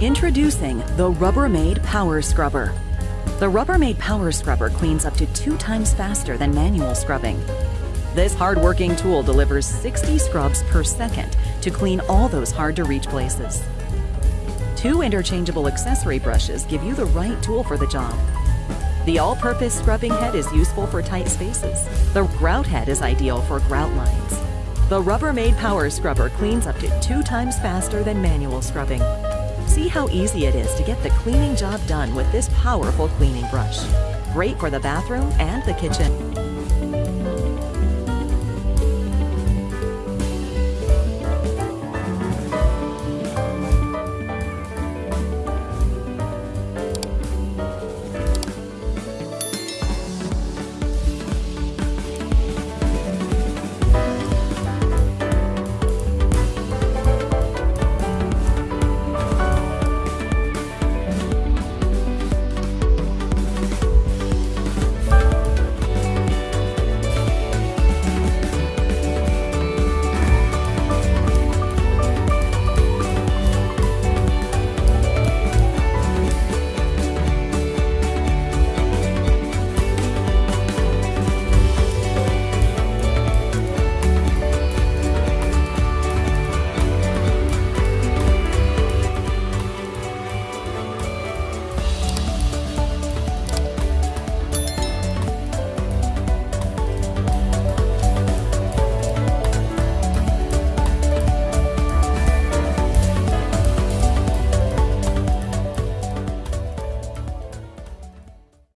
Introducing the Rubbermaid Power Scrubber. The Rubbermaid Power Scrubber cleans up to two times faster than manual scrubbing. This hard-working tool delivers 60 scrubs per second to clean all those hard-to-reach places. Two interchangeable accessory brushes give you the right tool for the job. The all-purpose scrubbing head is useful for tight spaces. The grout head is ideal for grout lines. The Rubbermaid Power Scrubber cleans up to two times faster than manual scrubbing. See how easy it is to get the cleaning job done with this powerful cleaning brush. Great for the bathroom and the kitchen.